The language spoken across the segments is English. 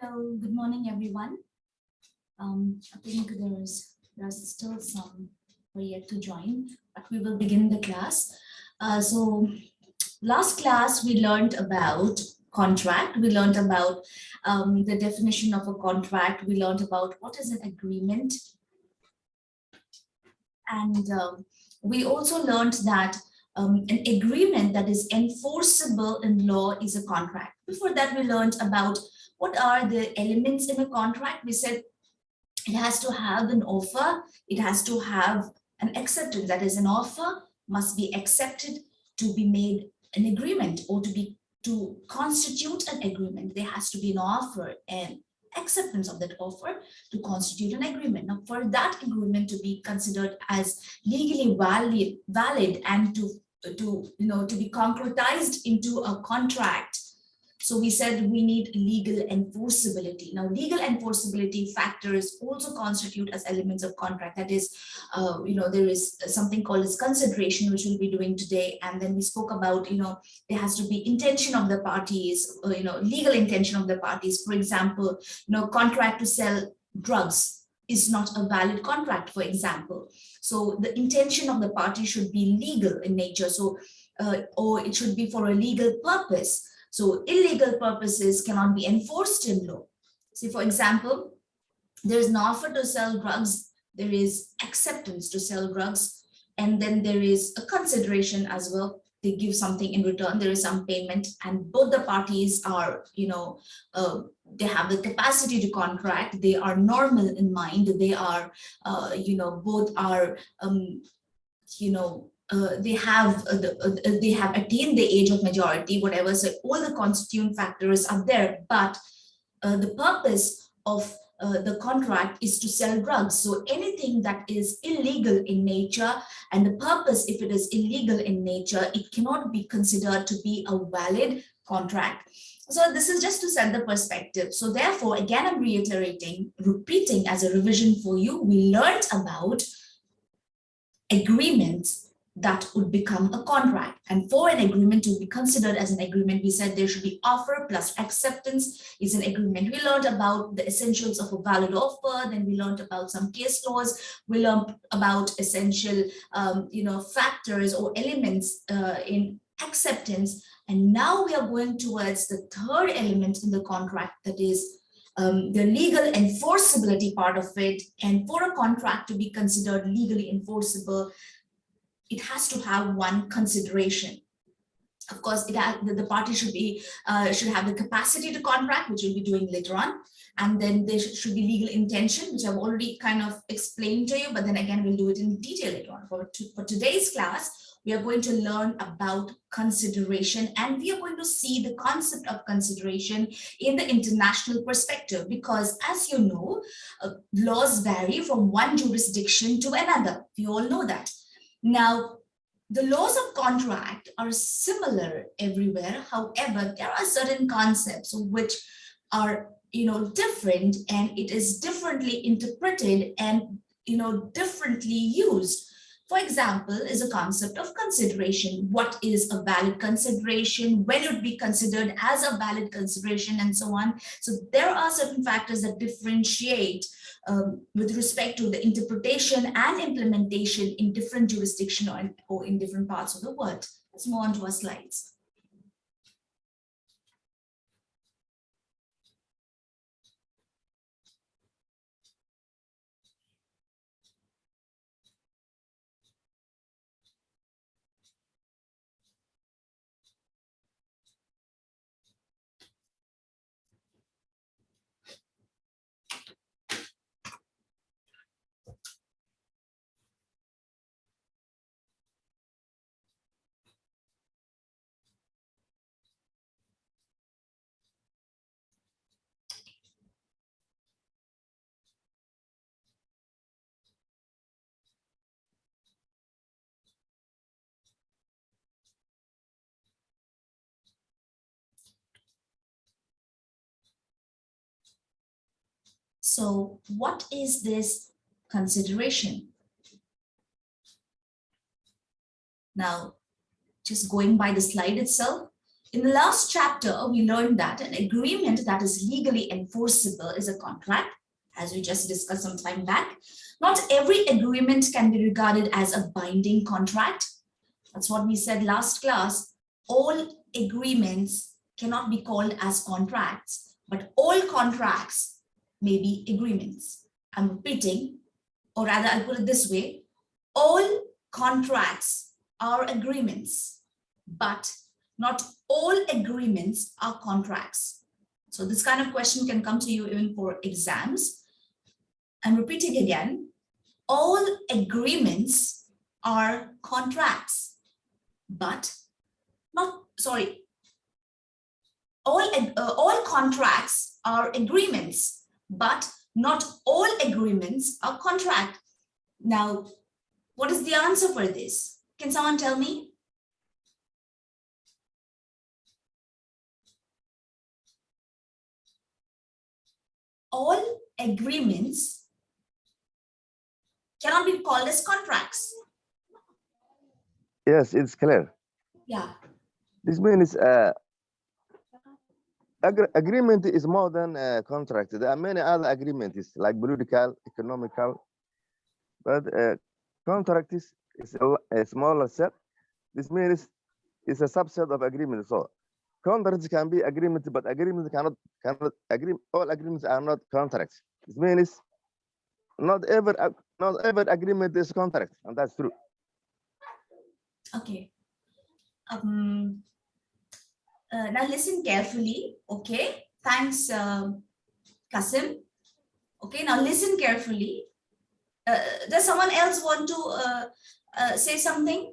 Hello, good morning, everyone. Um, I think there's there's still some who are yet to join, but we will begin the class. Uh, so last class we learned about contract. We learned about um, the definition of a contract. We learned about what is an agreement. And um, we also learned that um, an agreement that is enforceable in law is a contract. Before that, we learned about what are the elements in a contract? We said it has to have an offer, it has to have an acceptance, that is an offer must be accepted to be made an agreement or to be to constitute an agreement. There has to be an offer and acceptance of that offer to constitute an agreement. Now, for that agreement to be considered as legally valid, valid and to, to, you know, to be concretized into a contract, so we said we need legal enforceability. Now, legal enforceability factors also constitute as elements of contract. That is, uh, you know, there is something called as consideration, which we'll be doing today. And then we spoke about, you know, there has to be intention of the parties, uh, you know, legal intention of the parties. For example, you know, contract to sell drugs is not a valid contract, for example. So the intention of the party should be legal in nature. So, uh, or it should be for a legal purpose. So illegal purposes cannot be enforced in law. See, for example, there is an offer to sell drugs, there is acceptance to sell drugs, and then there is a consideration as well. They give something in return, there is some payment, and both the parties are, you know, uh, they have the capacity to contract, they are normal in mind, they are, uh, you know, both are, um, you know, uh, they have uh, the, uh, they have attained the age of majority, whatever. So all the constituent factors are there, but uh, the purpose of uh, the contract is to sell drugs. So anything that is illegal in nature and the purpose, if it is illegal in nature, it cannot be considered to be a valid contract. So this is just to set the perspective. So therefore, again, I'm reiterating, repeating as a revision for you, we learned about agreements that would become a contract. And for an agreement to be considered as an agreement, we said there should be offer plus acceptance is an agreement. We learned about the essentials of a valid offer, then we learned about some case laws, we learned about essential um, you know, factors or elements uh, in acceptance. And now we are going towards the third element in the contract that is um, the legal enforceability part of it. And for a contract to be considered legally enforceable, it has to have one consideration. Of course, it the, party should be uh, should have the capacity to contract, which we'll be doing later on. And then there should, should be legal intention, which I've already kind of explained to you, but then again, we'll do it in detail later on. For, to, for today's class, we are going to learn about consideration and we are going to see the concept of consideration in the international perspective because as you know, uh, laws vary from one jurisdiction to another. We all know that. Now, the laws of contract are similar everywhere. However, there are certain concepts which are you know different and it is differently interpreted and you know differently used for example, is a concept of consideration. What is a valid consideration? When it would be considered as a valid consideration and so on. So there are certain factors that differentiate um, with respect to the interpretation and implementation in different jurisdiction or in, or in different parts of the world. Let's move on to our slides. So what is this consideration? Now, just going by the slide itself, In the last chapter, we learned that an agreement that is legally enforceable is a contract, as we just discussed some time back. Not every agreement can be regarded as a binding contract. That's what we said last class. All agreements cannot be called as contracts, but all contracts may be agreements. I'm repeating, or rather I'll put it this way, all contracts are agreements, but not all agreements are contracts. So this kind of question can come to you even for exams. I'm repeating again, all agreements are contracts, but not, sorry, all, uh, all contracts are agreements, but not all agreements are contract. Now, what is the answer for this? Can someone tell me? All agreements cannot be called as contracts. Yes, it's clear. Yeah. This means uh, agr agreement is more than a contract. There are many other agreements like political, economical, but uh, contract is, is a, a smaller set. This means it's a subset of agreement. So contracts can be agreement, but agreements cannot cannot agree. All agreements are not contracts. This means not ever not every agreement is contract, and that's true. Okay. Um, uh, now listen carefully. Okay. Thanks, uh, Kasim. Okay. Now listen carefully. Uh, does someone else want to uh, uh, say something?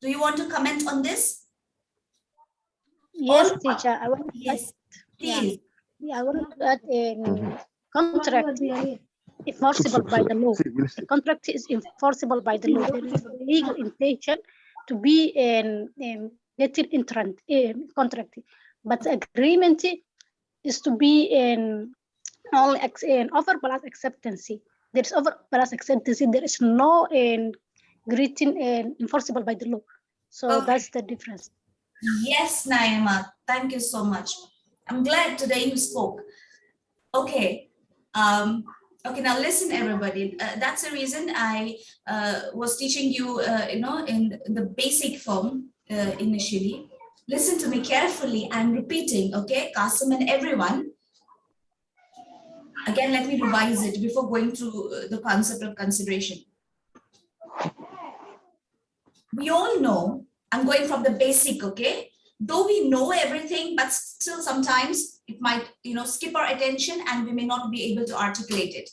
Do you want to comment on this? Yes, All- teacher. I want to Yes, yeah, please. yeah, I want to add a contract enforceable by the law. See, we'll see. A contract is enforceable by the law. There is a legal intention to be in, in getting in contract, but agreement is to be in only in offer plus acceptance. There is offer plus acceptance. There is no in greeting and enforceable by the law. So Okay. that's the difference. Yes, Naima, thank you so much. I'm glad today you spoke. Okay, um, okay, now listen, everybody. Uh, that's the reason I uh, was teaching you, uh, you know, in the basic form uh, initially. Listen to me carefully. I'm repeating, okay, Kasim and everyone. Again, let me revise it before going through uh, the concept of consideration. We all know I'm going from the basic, okay? Though we know everything, but still sometimes it might, you know, skip our attention and we may not be able to articulate it.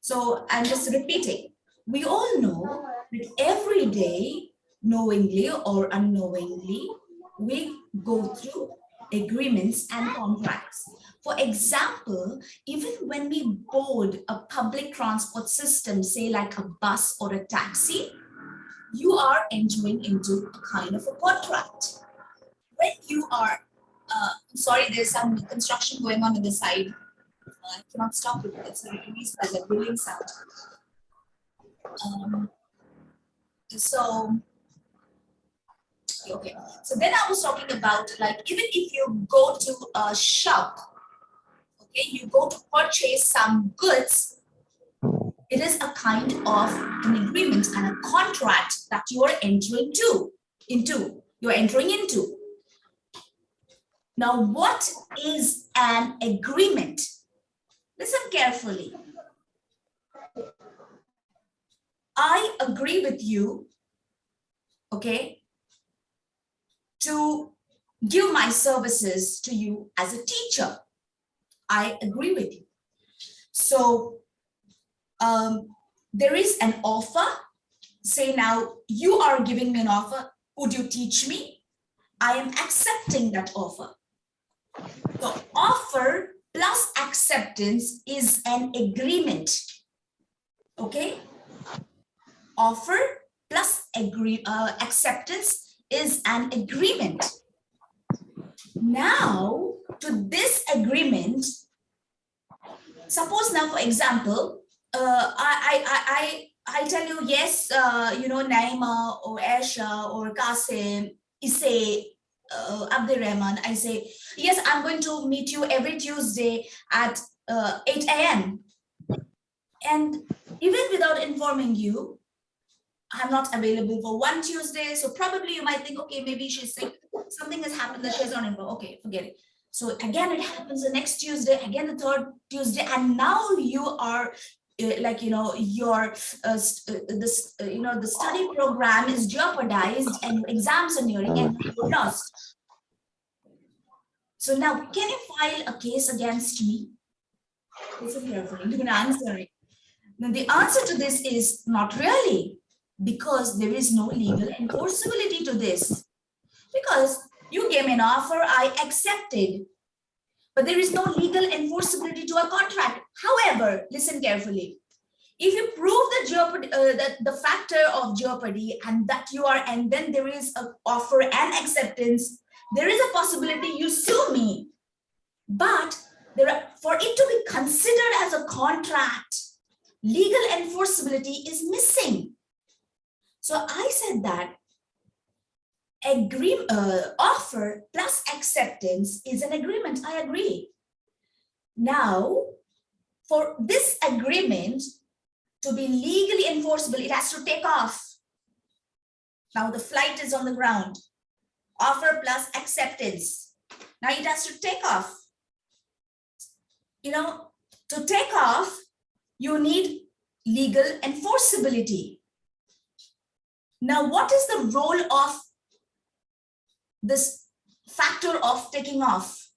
So I'm just repeating. We all know that every day, knowingly or unknowingly, we go through agreements and contracts. For example, even when we board a public transport system, say like a bus or a taxi, you are entering into a kind of a contract. When you are, uh, sorry, there's some construction going on in the side. Uh, I cannot stop it. It's released by the drilling sound. Um, so, okay. So then I was talking about like even if you go to a shop, okay, you go to purchase some goods, it is a kind of an agreement and a contract that you are entering to into you're entering into. Now what is an agreement? Listen carefully. I agree with you okay to give my services to you as a teacher i agree with you so um, there is an offer. Say now, you are giving me an offer. Would you teach me? I am accepting that offer. The offer plus acceptance is an agreement. Okay? Offer plus agree uh, acceptance is an agreement. Now, to this agreement, suppose now, for example, uh, I, I, I, I, tell you, yes, uh, you know, Naima or Aisha or Qasim, Isse, uh, Abdur Rahman, I say, yes, I'm going to meet you every Tuesday at uh, 8 a.m. And even without informing you, I'm not available for one Tuesday. So probably you might think, okay, maybe she's sick. Something has happened that she's not involved. Okay, forget it. So again, it happens the next Tuesday, again the third Tuesday, and now you are uh, like you know your uh, uh, this uh, you know the study program is jeopardized and exams are nearing and you're lost. So now, can you file a case against me? Listen carefully, do not answer it. Now the answer to this is not really, because there is no legal enforceability to this. Because you gave me an offer, I accepted. But there is no legal enforceability to a contract. However, listen carefully. If you prove the jeopardy, uh, that the factor of jeopardy and that you are, and then there is an offer and acceptance, there is a possibility you sue me. But there are, for it to be considered as a contract, legal enforceability is missing. So I said that agree, uh, offer plus acceptance is an agreement. I agree. Now, for this agreement to be legally enforceable, it has to take off. Now the flight is on the ground. Offer plus acceptance. Now it has to take off. You know, to take off, you need legal enforceability. Now, what is the role of this factor of taking off?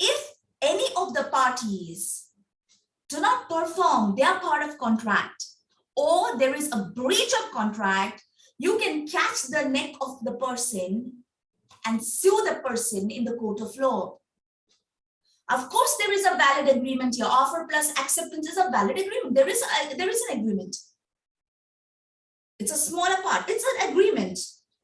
If any of the parties do not perform their part of contract or there is a breach of contract, you can catch the neck of the person and sue the person in the court of law. Of course, there is a valid agreement here. Offer plus acceptance is a valid agreement. There is a, there is an agreement. It's a smaller part. It's an agreement.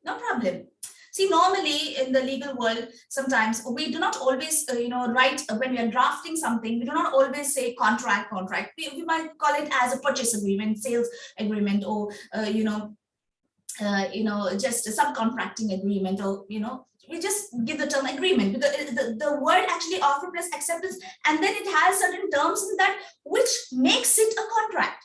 No problem. See, normally in the legal world, sometimes we do not always, uh, you know, write uh, when we are drafting something, we do not always say contract, contract. We, we might call it as a purchase agreement, sales agreement, or, uh, you know, uh, you know, just a subcontracting agreement, or, you know, we just give the term agreement because the, the word actually offer plus acceptance, and then it has certain terms in that which makes it a contract.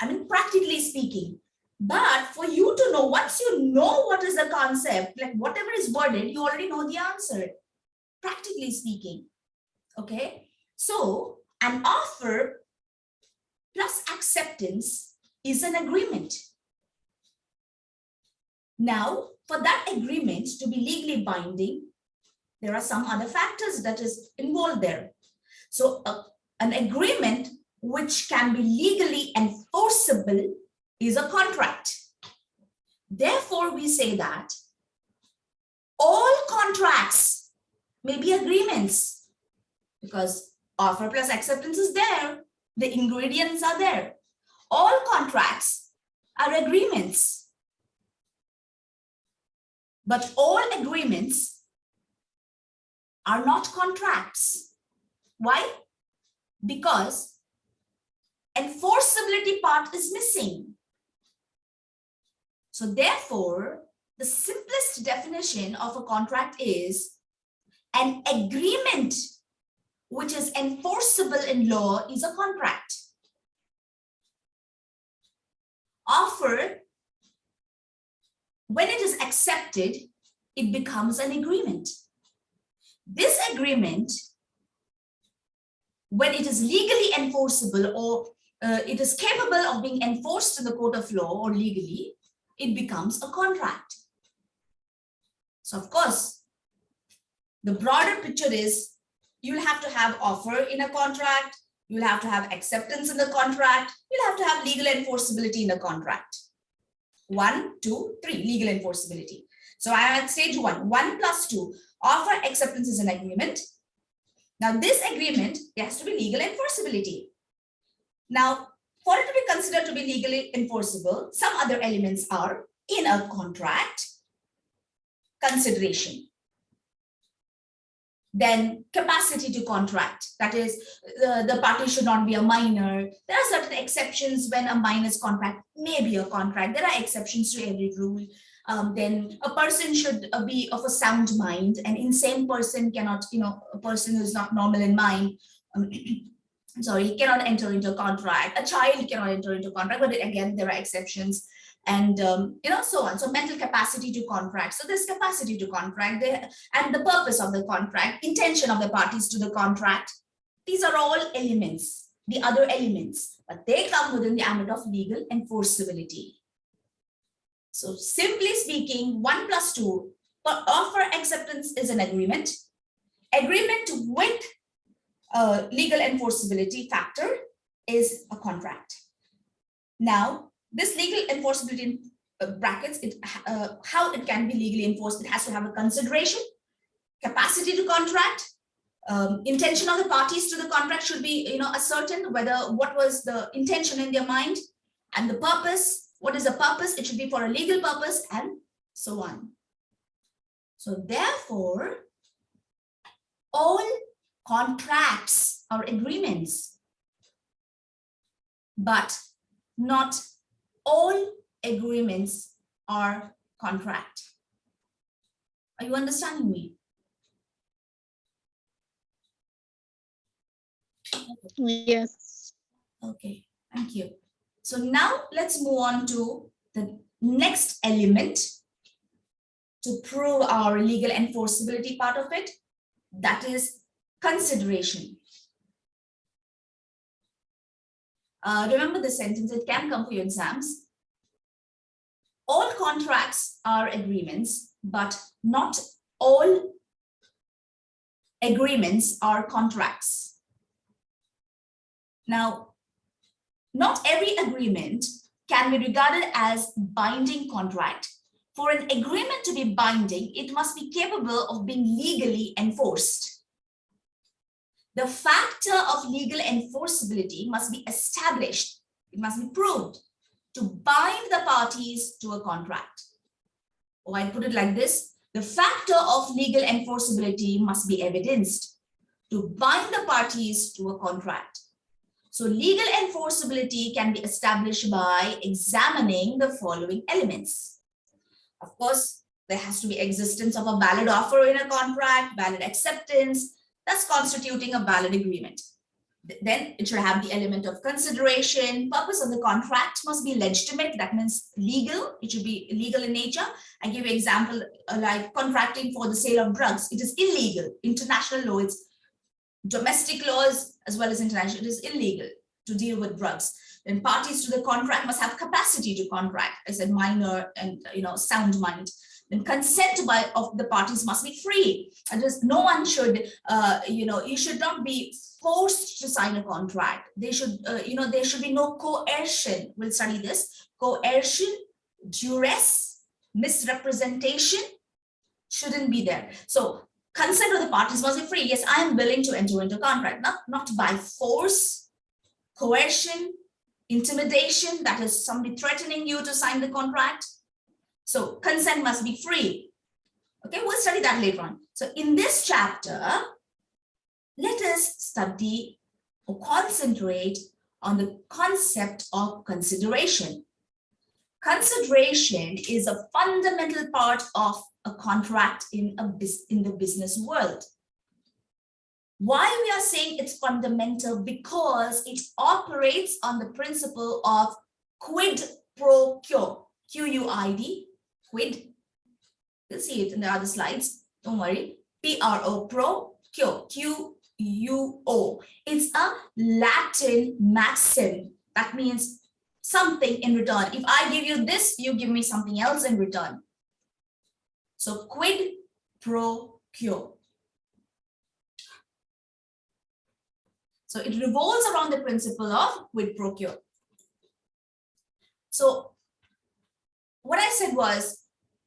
I mean, practically speaking. But for you to know, once you know what is the concept, like whatever is worded, you already know the answer, practically speaking. Okay, so an offer plus acceptance is an agreement. Now, for that agreement to be legally binding, there are some other factors that is involved there. So uh, an agreement which can be legally enforceable is a contract. Therefore, we say that all contracts may be agreements because offer plus acceptance is there. The ingredients are there. All contracts are agreements. But all agreements are not contracts. Why? Because enforceability part is missing. So therefore, the simplest definition of a contract is an agreement which is enforceable in law is a contract. Offer, when it is accepted, it becomes an agreement. This agreement, when it is legally enforceable or uh, it is capable of being enforced in the court of law or legally, it becomes a contract. So of course, the broader picture is you'll have to have offer in a contract, you'll have to have acceptance in the contract, you'll have to have legal enforceability in the contract. One, two, three, legal enforceability. So I am at stage one, one plus two, offer acceptance is an agreement. Now this agreement there has to be legal enforceability. Now, for it to be considered to be legally enforceable, some other elements are in a contract, consideration, then capacity to contract, that is, the, the party should not be a minor. There are certain exceptions when a minor's contract may be a contract. There are exceptions to every rule. um, then a person should uh, be of a sound mind. An insane person cannot, you know, a person who is not normal in mind, um, sorry, cannot enter into a contract. A child cannot enter into contract, but again, there are exceptions and um, you know so on. So mental capacity to contract. So this capacity to contract there and the purpose of the contract intention of the parties to the contract. These are all elements the other elements but they come within the ambit of legal enforceability. So simply speaking one plus two for offer acceptance is an agreement. Agreement with uh, legal enforceability factor is a contract now this legal enforceability uh, brackets, it, uh, how it can be legally enforced, it has to have a consideration, capacity to contract, um, intention of the parties to the contract should be, you know, ascertain whether what was the intention in their mind and the purpose, what is the purpose, it should be for a legal purpose and so on. So therefore, all contracts or agreements, but not all agreements are contract. Are you understanding me? Yes. Okay, thank you. So now let's move on to the next element to prove our legal enforceability part of it. That is consideration. Uh, remember the sentence, it can come for your exams. All contracts are agreements, but not all agreements are contracts. Now, not every agreement can be regarded as binding contract. For an agreement to be binding, it must be capable of being legally enforced the factor of legal enforceability must be established. It must be proved to bind the parties to a contract. Or I put it like this, the factor of legal enforceability must be evidenced to bind the parties to a contract. So legal enforceability can be established by examining the following elements. Of course, there has to be existence of a valid offer in a contract, valid acceptance, thus constituting a valid agreement. Then it should have the element of consideration. Purpose of the contract must be legitimate. That means legal. It should be legal in nature. I give you example uh, like contracting for the sale of drugs. It is illegal. International law, it's domestic laws as well as international. It is illegal to deal with drugs. Then parties to the contract must have capacity to contract. I said minor and you know sound mind then consent by of the parties must be free. And just no one should uh, you know you should not be forced to sign a contract. They should uh, you know there should be no coercion. We'll study this. Coercion duress misrepresentation shouldn't be there. So consent of the parties must be free. Yes i am willing to enter into contract. Not not by force coercion intimidation that is somebody threatening you to sign the contract so consent must be free. Okay, we'll study that later on. So in this chapter, let us study or concentrate on the concept of consideration. Consideration is a fundamental part of a contract in, a, in the business world. Why we are saying it's fundamental? Because it operates on the principle of quid pro quo, Q-U-I-D, quid. You'll see it in the other slides. Don't worry. P-R-O, pro, Q, Q-U-O. It's a Latin maxim. That means something in return. If I give you this, you give me something else in return. So quid pro quo. So it revolves around the principle of quid pro quo. So what I said was,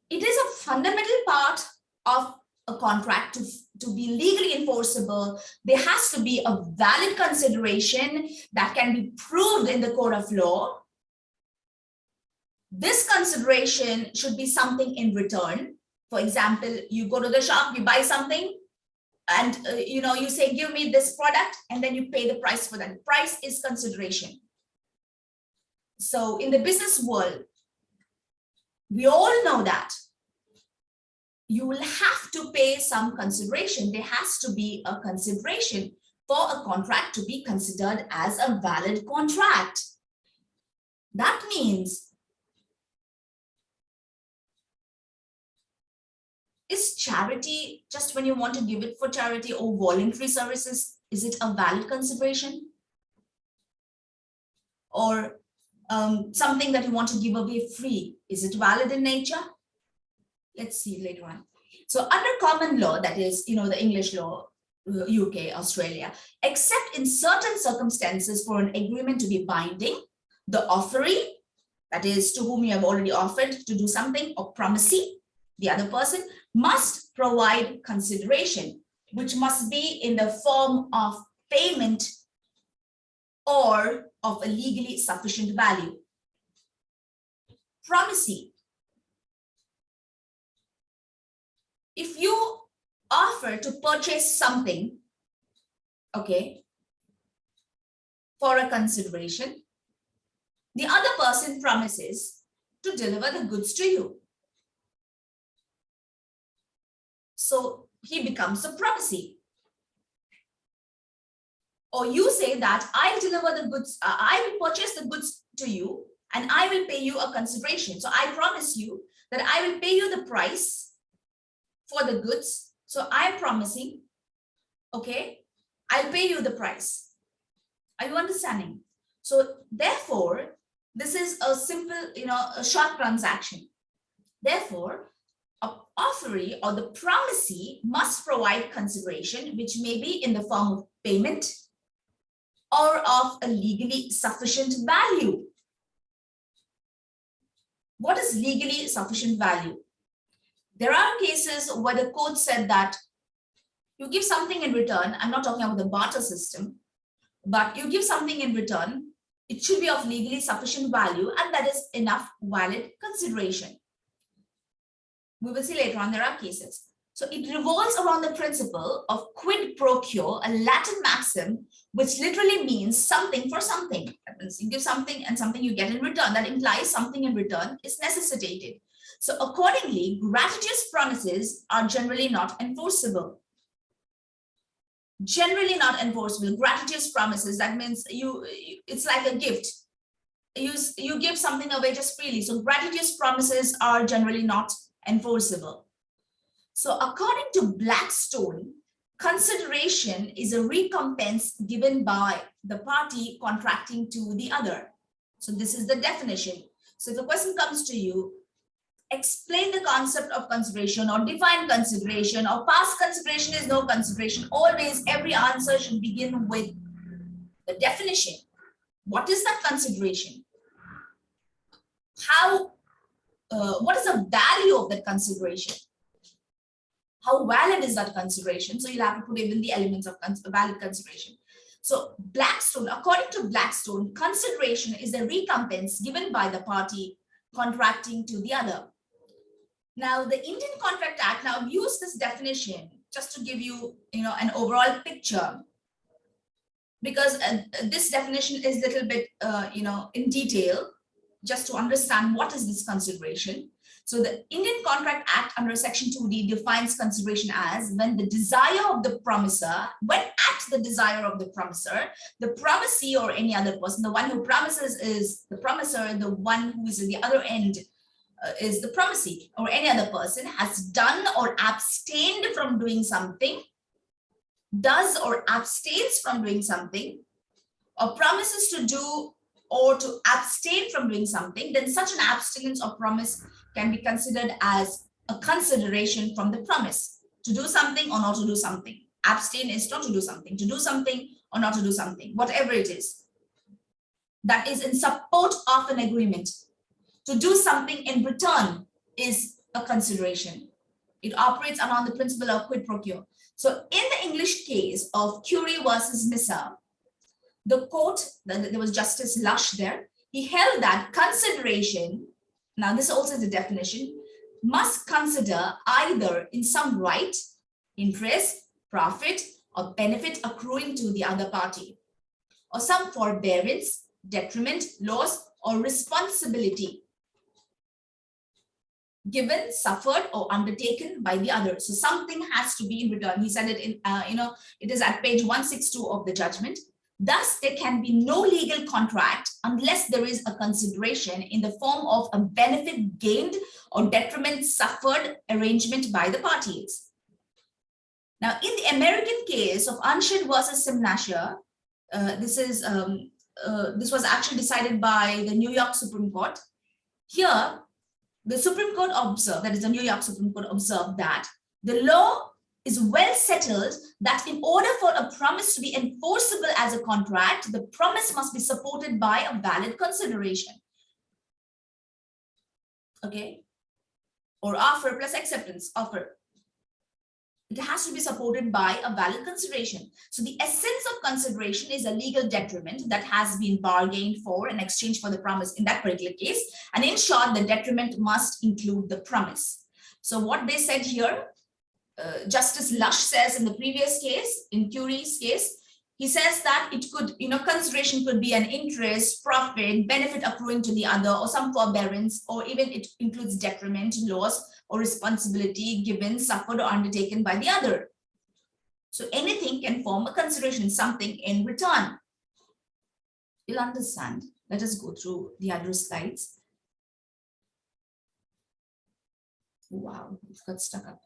it is a fundamental part of a contract to, to be legally enforceable. There has to be a valid consideration that can be proved in the court of law. This consideration should be something in return. For example, you go to the shop, you buy something, and uh, you know you say give me this product and then you pay the price for that price is consideration so in the business world We all know that. You will have to pay some consideration. There has to be a consideration for a contract to be considered as a valid contract. That means is charity just when you want to give it for charity or voluntary services, is it a valid consideration? Or um, something that you want to give away free, is it valid in nature? Let's see later on. So under common law, that is, you know, the English law, UK, Australia, except in certain circumstances for an agreement to be binding, the offeree, that is to whom you have already offered to do something, or promisee, the other person, must provide consideration, which must be in the form of payment or of a legally sufficient value. Promisee. If you offer to purchase something, okay, for a consideration, the other person promises to deliver the goods to you. So he becomes a promisee. Or you say that I'll deliver the goods, uh, I will purchase the goods to you and I will pay you a consideration. So I promise you that I will pay you the price for the goods. So I'm promising, okay, I'll pay you the price. Are you understanding? So therefore, this is a simple, you know, a short transaction. Therefore, a offeree or the promisee must provide consideration, which may be in the form of payment or of a legally sufficient value. What is legally sufficient value? There are cases where the court said that you give something in return. I'm not talking about the barter system, but you give something in return. It should be of legally sufficient value and that is enough valid consideration. We will see later on there are cases. So it revolves around the principle of quid pro quo, a Latin maxim, which literally means something for something. You give something and something you get in return. That implies something in return is necessitated. So accordingly, gratuitous promises are generally not enforceable. Generally not enforceable. Gratuitous promises, that means you it's like a gift. You, you give something away just freely. So gratuitous promises are generally not enforceable. So according to Blackstone, consideration is a recompense given by the party contracting to the other. So this is the definition. So if a question comes to you, explain the concept of consideration or define consideration or past consideration is no consideration. Always every answer should begin with the definition. What is that consideration? How uh, what is the value of that consideration? How valid is that consideration? So you'll have to put even the elements of cons valid consideration. So Blackstone, according to Blackstone, consideration is a recompense given by the party contracting to the other. Now, the Indian Contract Act now use this definition just to give you, you know, an overall picture because uh, this definition is a little bit, uh, you know, in detail just to understand what is this consideration. So the Indian Contract Act under section 2D defines consideration as when the desire of the promiser, when at the desire of the promiser, the promisee or any other person, the one who promises is the promiser, the one who is at the other end uh, is the promisee or any other person has done or abstained from doing something, does or abstains from doing something, or promises to do or to abstain from doing something, then such an abstinence or promise can be considered as a consideration from the promise to do something or not to do something. Abstain is not to do something, to do something or not to do something, whatever it is. That is in support of an agreement. To do something in return is a consideration. It operates around the principle of quid pro quo. So in the English case of Currie versus Misa, the court, there was Justice Lush there, he held that consideration, now this also is a definition, must consider either in some right, interest, profit, or benefit accruing to the other party, or some forbearance, detriment, loss, or responsibility. given, suffered, or undertaken by the other. So something has to be in return. He said it in, uh, you know, it is at page 162 of the judgment. Thus, there can be no legal contract unless there is a consideration in the form of a benefit gained or detriment suffered arrangement by the parties. Now, in the American case of Anshid versus Simnasha, uh, this is um, uh, this was actually decided by the New York Supreme Court. Here, the Supreme Court observed, that is the New York Supreme Court observed that the law is well settled that in order for a promise to be enforceable as a contract, the promise must be supported by a valid consideration. Okay. Or offer plus acceptance, offer. It has to be supported by a valid consideration. So the essence of consideration is a legal detriment that has been bargained for in exchange for the promise in that particular case. And in short, the detriment must include the promise. So what they said here, uh, Justice Lush says in the previous case, in Currie's case, he says that it could, you know, consideration could be an interest, profit, benefit accruing to the other, or some forbearance, or even it includes detriment, loss, or responsibility given, suffered, or undertaken by the other. So anything can form a consideration, something in return. You'll understand. Let us go through the other slides. Wow, it got stuck up.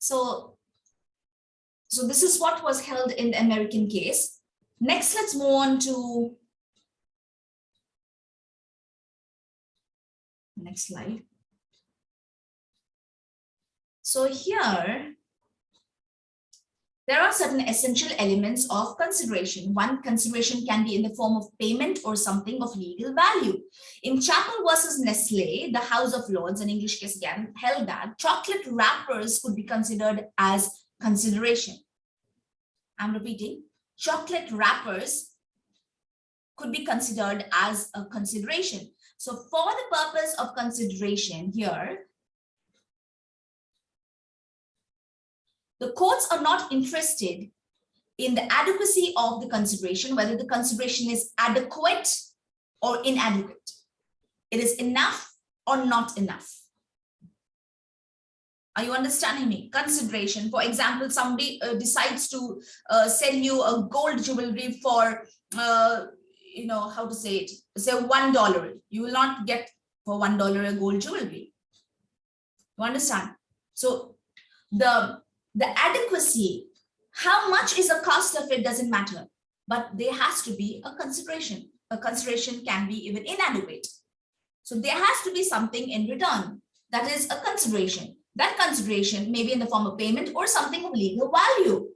So, so this is what was held in the American case. Next, let's move on to next slide. So here, there are certain essential elements of consideration. One consideration can be in the form of payment or something of legal value. In Chappell versus Nestle, the House of Lords, an English case again, held that chocolate wrappers could be considered as consideration. I'm repeating, chocolate wrappers could be considered as a consideration. So for the purpose of consideration here, the courts are not interested in the adequacy of the consideration, whether the consideration is adequate or inadequate. It is enough or not enough. Are you understanding me? Consideration, for example, somebody uh, decides to uh, sell you a gold jewelry for, uh, you know, how to say it, say $1. You will not get for $1 a gold jewelry. You understand? So the the adequacy, how much is the cost of it doesn't matter, but there has to be a consideration. A consideration can be even inadequate. So there has to be something in return. That is a consideration. That consideration may be in the form of payment or something of legal value.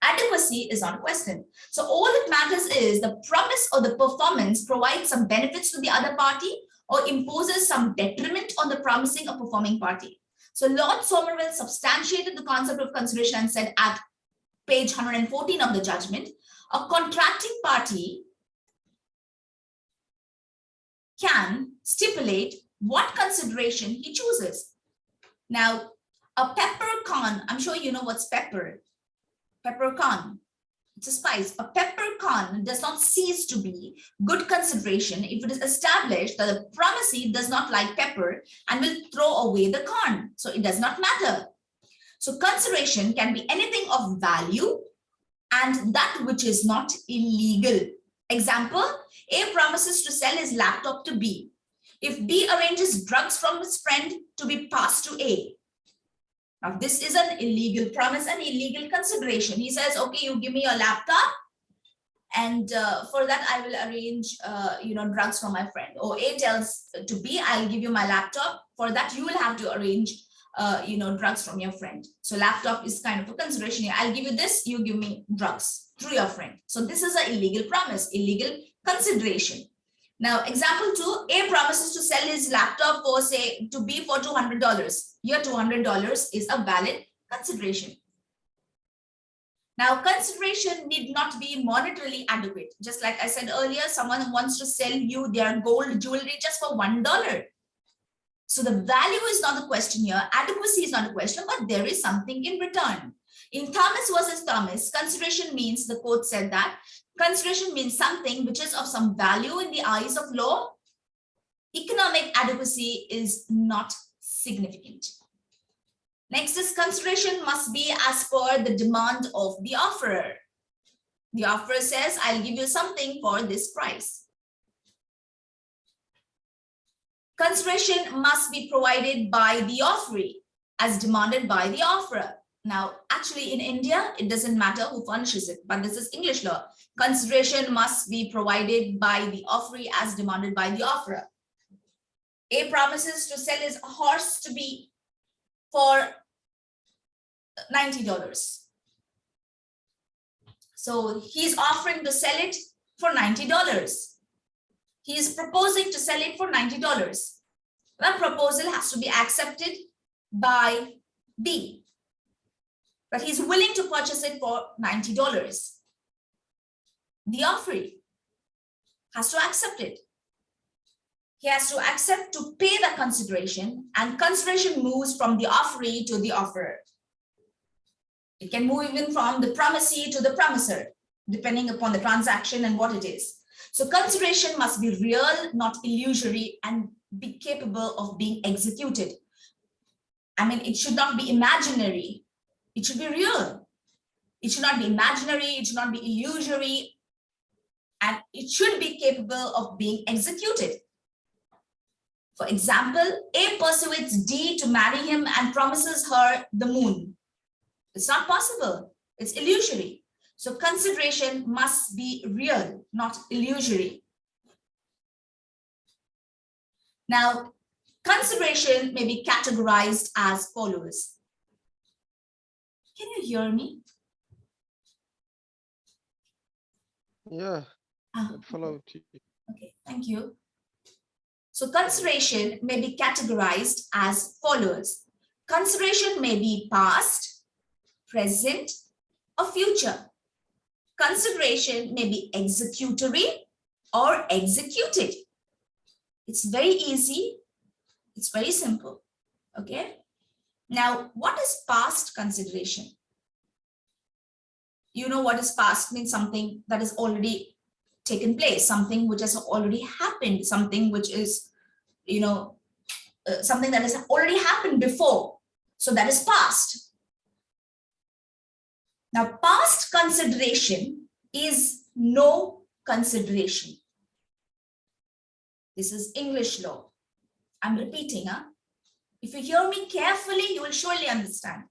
Adequacy is not a question. So all that matters is the promise or the performance provides some benefits to the other party or imposes some detriment on the promising or performing party. So Lord Somervell substantiated the concept of consideration and said at page 114 of the judgment, a contracting party can stipulate what consideration he chooses. Now, a peppercorn, I'm sure you know what's pepper. Peppercorn, spice. A peppercorn does not cease to be good consideration if it is established that the promisee does not like pepper and will throw away the corn. So it does not matter. So consideration can be anything of value and that which is not illegal. Example, A promises to sell his laptop to B. If B arranges drugs from his friend to be passed to A. Now, this is an illegal promise and illegal consideration. He says, okay, you give me your laptop and uh, for that I will arrange, uh, you know, drugs for my friend. Or A tells to B, I'll give you my laptop. For that, you will have to arrange, uh, you know, drugs from your friend. So laptop is kind of a consideration. I'll give you this, you give me drugs through your friend. So this is an illegal promise, illegal consideration. Now, example two, A promises to sell his laptop for say to B for $200. Your $200 is a valid consideration. Now, consideration need not be monetarily adequate. Just like I said earlier, someone wants to sell you their gold jewelry just for $1. So the value is not the question here. Adequacy is not a question, but there is something in return. In Thomas versus Thomas, consideration means, the court said that, consideration means something which is of some value in the eyes of law. Economic adequacy is not significant. Next is consideration must be as per the demand of the offerer. The offerer says, I'll give you something for this price. Consideration must be provided by the offeree as demanded by the offerer. Now, actually in India, it doesn't matter who furnishes it, but this is English law. Consideration must be provided by the offeree as demanded by the offerer. A promises to sell his horse to B for $90. So he's offering to sell it for $90. He is proposing to sell it for $90. That proposal has to be accepted by B. But he's willing to purchase it for $90. The offeree has to accept it. He has to accept to pay the consideration and consideration moves from the offeree to the offerer. It can move even from the promisee to the promiser, depending upon the transaction and what it is. So consideration must be real, not illusory, and be capable of being executed. I mean, it should not be imaginary. It should be real. It should not be imaginary. It should not be illusory. And it should be capable of being executed. For example, A persuades D to marry him and promises her the moon. It's not possible. It's illusory. So consideration must be real, not illusory. Now, consideration may be categorized as follows. Can you hear me? Yeah, Ah, follow. T. Okay, thank you. So consideration may be categorized as follows. Consideration may be past, present, or future. Consideration may be executory or executed. It's very easy. It's very simple. Okay. Now, what is past consideration? You know what is past means something that is already taken place, something which has already happened, something which is, you know, uh, something that has already happened before. So that is past. Now, past consideration is no consideration. This is English law. I'm repeating, huh? If you hear me carefully, you will surely understand.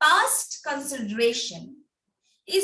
Past consideration